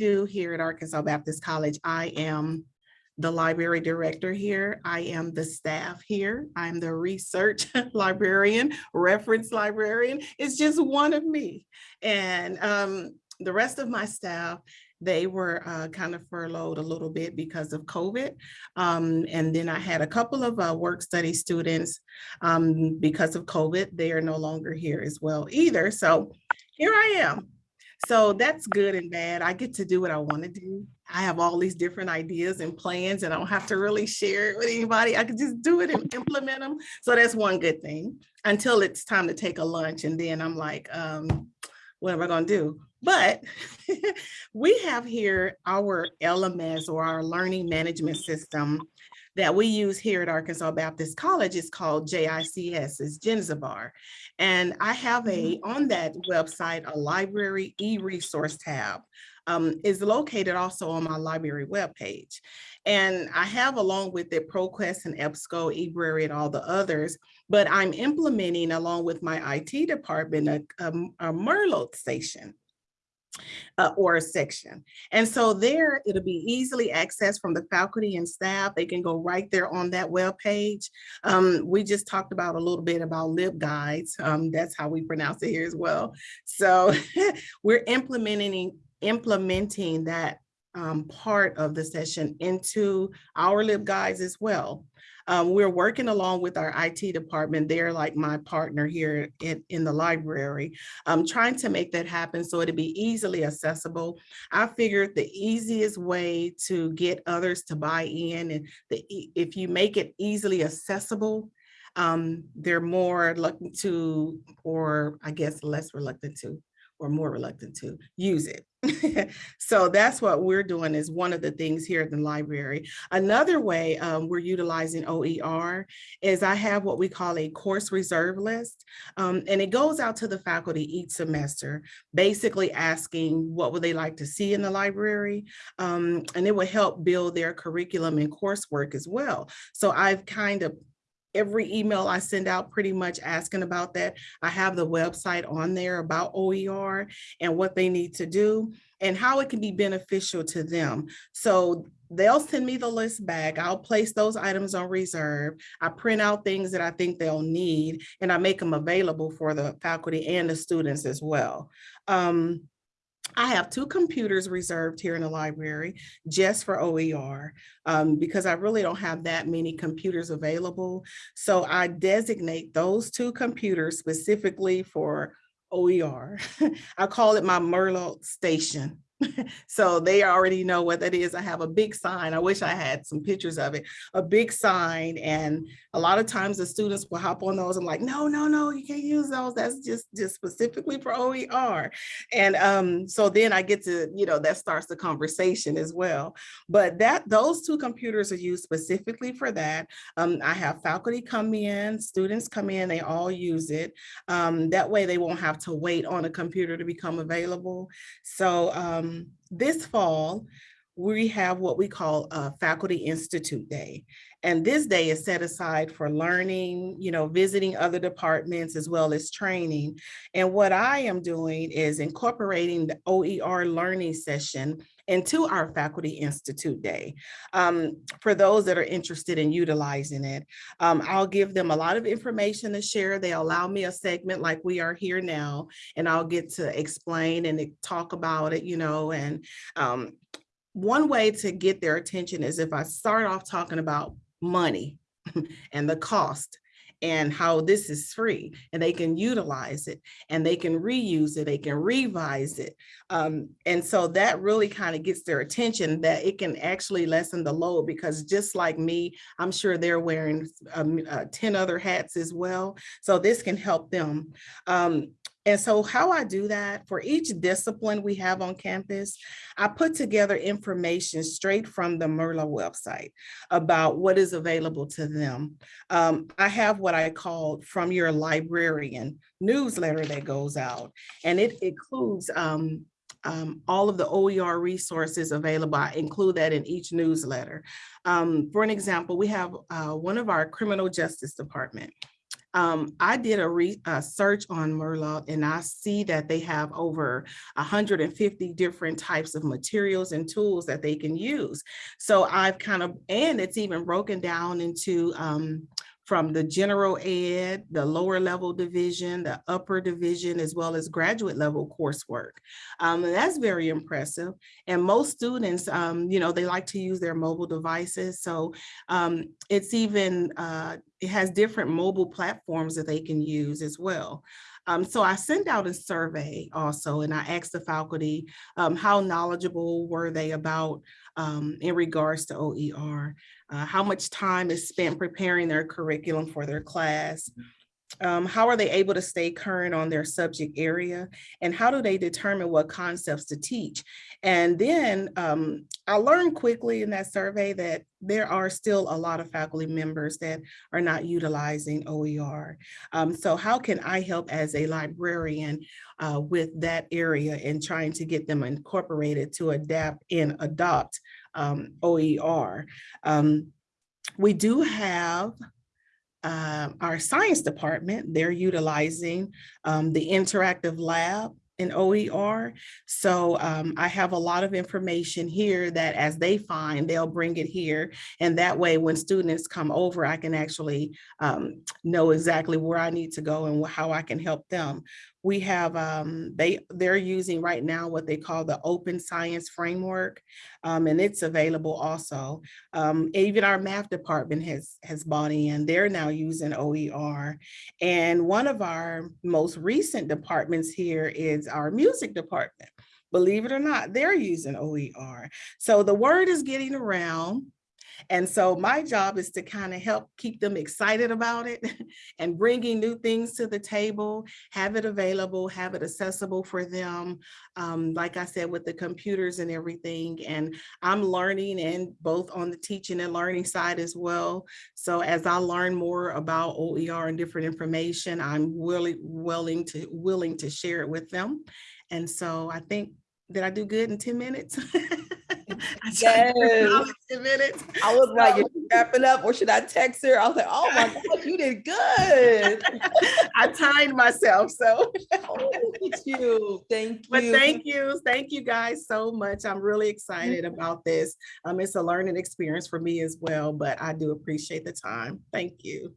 do here at Arkansas Baptist College, I am the library director here. I am the staff here. I'm the research librarian, reference librarian. It's just one of me. And um, the rest of my staff, they were uh, kind of furloughed a little bit because of COVID. Um, and then I had a couple of uh, work study students um, because of COVID. They are no longer here as well either. So here I am. So that's good and bad. I get to do what I want to do. I have all these different ideas and plans and I don't have to really share it with anybody. I can just do it and implement them. So that's one good thing until it's time to take a lunch. And then I'm like, um, what am I going to do? But we have here our LMS or our learning management system that we use here at Arkansas Baptist College is called JICS, is Jenzabar. And I have a, mm-hmm. on that website, a library e-resource tab um, is located also on my library webpage. And I have along with it ProQuest and EBSCO, eBrary and all the others, but I'm implementing along with my IT department a, a, a Merlot station uh, or a section. And so there it'll be easily accessed from the faculty and staff. They can go right there on that web page. Um, we just talked about a little bit about LibGuides. Um, that's how we pronounce it here as well. So we're implementing implementing that um, part of the session into our LibGuides as well. Um, we're working along with our IT department. They're like my partner here in, in the library, um, trying to make that happen so it'd be easily accessible. I figured the easiest way to get others to buy in and the, if you make it easily accessible, um, they're more reluctant to, or I guess less reluctant to, or more reluctant to use it. so that's what we're doing is one of the things here at the library. Another way um, we're utilizing OER is I have what we call a course reserve list. Um, and it goes out to the faculty each semester, basically asking what would they like to see in the library. Um, and it will help build their curriculum and coursework as well. So I've kind of every email I send out pretty much asking about that. I have the website on there about OER and what they need to do and how it can be beneficial to them. So they'll send me the list back. I'll place those items on reserve. I print out things that I think they'll need and I make them available for the faculty and the students as well. Um, I have two computers reserved here in the library just for OER um, because I really don't have that many computers available. So I designate those two computers specifically for OER. I call it my Merlot station so they already know what that is. I have a big sign. I wish I had some pictures of it, a big sign. And a lot of times the students will hop on those and like, no, no, no, you can't use those. That's just, just specifically for OER. And um, so then I get to, you know, that starts the conversation as well. But that those two computers are used specifically for that. Um, I have faculty come in, students come in, they all use it. Um, that way they won't have to wait on a computer to become available. So um, um, this fall, we have what we call a Faculty Institute Day. And this day is set aside for learning, you know, visiting other departments as well as training. And what I am doing is incorporating the OER learning session into our Faculty Institute Day. Um, for those that are interested in utilizing it, um, I'll give them a lot of information to share. They allow me a segment like we are here now, and I'll get to explain and talk about it, you know, and um, one way to get their attention is if I start off talking about money and the cost and how this is free and they can utilize it and they can reuse it, they can revise it. Um, and so that really kind of gets their attention that it can actually lessen the load because just like me, I'm sure they're wearing um, uh, 10 other hats as well. So this can help them. Um, and so how I do that for each discipline we have on campus, I put together information straight from the Merlot website about what is available to them. Um, I have what I call from your librarian newsletter that goes out and it includes um, um, all of the OER resources available. I include that in each newsletter. Um, for an example, we have uh, one of our criminal justice department Um, I did a re, a search on Merlot and I see that they have over hundred and fifty different types of materials and tools that they can use. So I've kind of, and it's even broken down into um, from the general ed, the lower level division, the upper division, as well as graduate level coursework. Um, and that's very impressive. And most students, um, you know, they like to use their mobile devices. So um, it's even, uh, it has different mobile platforms that they can use as well. Um, so I sent out a survey also, and I asked the faculty um, how knowledgeable were they about um, in regards to OER, uh, how much time is spent preparing their curriculum for their class, um, how are they able to stay current on their subject area and how do they determine what concepts to teach? And then um, I learned quickly in that survey that there are still a lot of faculty members that are not utilizing OER. Um, so how can I help as a librarian uh, with that area and trying to get them incorporated to adapt and adopt um, OER? Um, we do have um, our science department, they're utilizing um, the interactive lab in OER. So um, I have a lot of information here that as they find, they'll bring it here. And that way, when students come over, I can actually um, know exactly where I need to go and how I can help them we have um, they they're using right now what they call the open science framework um, and it's available also. Um, even our math department has has bought in. They're now using OER and one of our most recent departments here is our music department. Believe it or not they're using OER so the word is getting around and so my job is to kind of help keep them excited about it and bringing new things to the table, have it available, have it accessible for them. Um, like I said, with the computers and everything. And I'm learning and both on the teaching and learning side as well. So as I learn more about OER and different information, I'm really willing to willing to share it with them. And so I think, did I do good in 10 minutes? Yes. 10 minutes. I was like, is she wrapping up or should I text her? I was like, oh my God, you did good. I timed myself, so. Oh, look you. Thank you. But thank you, thank you guys so much. I'm really excited about this. Um, it's a learning experience for me as well, but I do appreciate the time. Thank you.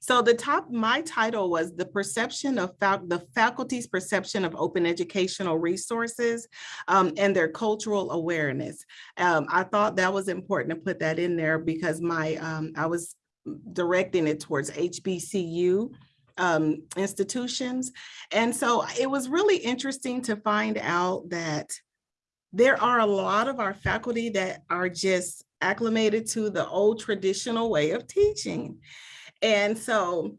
So the top, my title was the perception of the faculty's perception of open educational resources um, and their cultural awareness. Um, I thought that was important to put that in there because my um, I was directing it towards HBCU um, institutions. And so it was really interesting to find out that there are a lot of our faculty that are just acclimated to the old traditional way of teaching. And so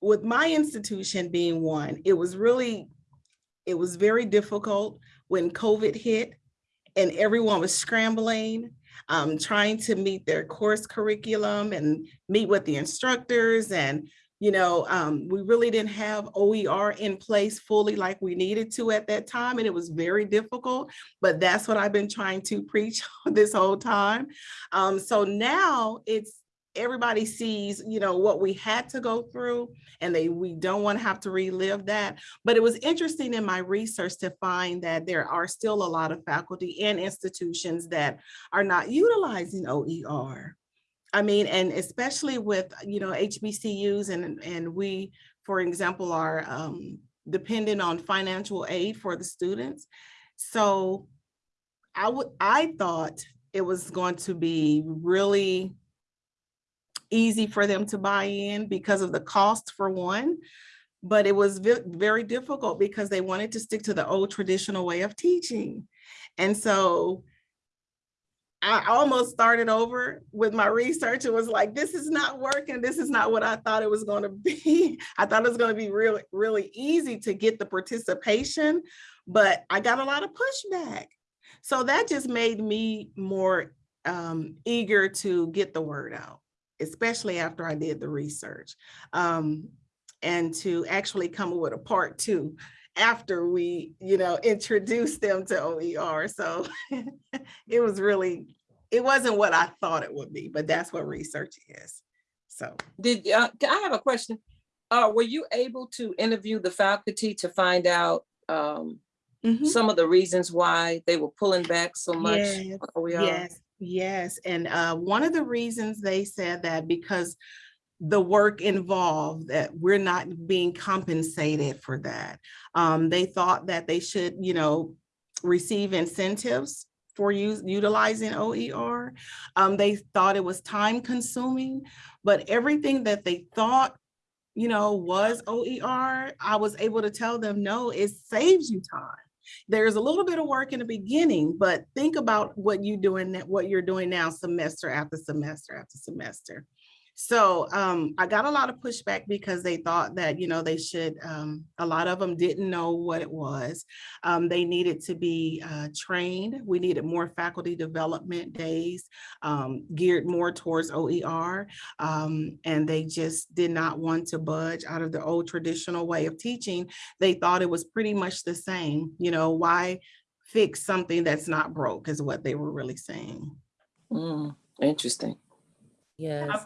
with my institution being one, it was really, it was very difficult when COVID hit and everyone was scrambling, um, trying to meet their course curriculum and meet with the instructors. And, you know, um, we really didn't have OER in place fully like we needed to at that time. And it was very difficult, but that's what I've been trying to preach this whole time. Um, so now it's, everybody sees, you know, what we had to go through and they we don't want to have to relive that. But it was interesting in my research to find that there are still a lot of faculty and institutions that are not utilizing OER. I mean, and especially with, you know, HBCUs and, and we, for example, are um, dependent on financial aid for the students. So I would, I thought it was going to be really easy for them to buy in because of the cost for one, but it was very difficult because they wanted to stick to the old traditional way of teaching. And so I almost started over with my research. It was like, this is not working. This is not what I thought it was going to be. I thought it was going to be really, really easy to get the participation, but I got a lot of pushback. So that just made me more um, eager to get the word out especially after I did the research, um, and to actually come up with a part two after we, you know, introduced them to OER. So it was really, it wasn't what I thought it would be, but that's what research is. So did uh, I have a question? Uh, were you able to interview the faculty to find out um, Mhm. some of the reasons why they were pulling back so much? Yes, OER? Yes, yes. And uh, one of the reasons they said that because the work involved, that we're not being compensated for that. Um, They thought that they should, you know, receive incentives for use, utilizing OER. Um, They thought it was time consuming, but everything that they thought, you know, was OER, I was able to tell them, no, it saves you time there's a little bit of work in the beginning, but think about what you doing, what you're doing now semester after semester after semester. So um, I got a lot of pushback because they thought that, you know, they should, um, a lot of them didn't know what it was. Um, they needed to be uh, trained. We needed more faculty development days um, geared more towards OER. Um, and they just did not want to budge out of the old traditional way of teaching they thought it was pretty much the same, you know, why fix something that's not broke is what they were really saying. Mm, Interesting. Yes.